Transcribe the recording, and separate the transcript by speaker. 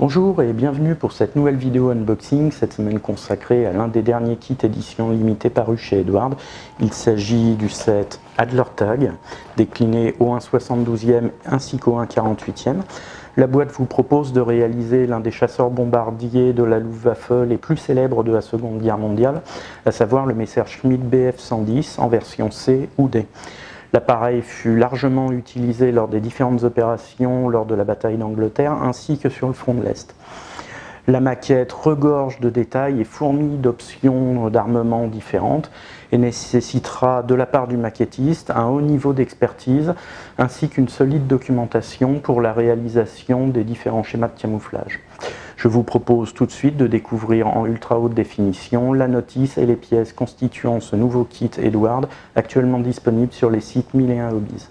Speaker 1: Bonjour et bienvenue pour cette nouvelle vidéo unboxing, cette semaine consacrée à l'un des derniers kits édition limitée parus chez Edward. Il s'agit du set Adler Tag, décliné au 1,72e ainsi qu'au 1,48e. La boîte vous propose de réaliser l'un des chasseurs bombardiers de la Luftwaffe les plus célèbres de la Seconde Guerre mondiale, à savoir le Messerschmitt Bf-110 en version C ou D. L'appareil fut largement utilisé lors des différentes opérations lors de la bataille d'Angleterre ainsi que sur le front de l'Est. La maquette regorge de détails et fourmille d'options d'armement différentes et nécessitera de la part du maquettiste un haut niveau d'expertise ainsi qu'une solide documentation pour la réalisation des différents schémas de camouflage. Je vous propose tout de suite de découvrir en ultra haute définition la notice et les pièces constituant ce nouveau kit Edward actuellement disponible sur les sites 1001 Hobbies.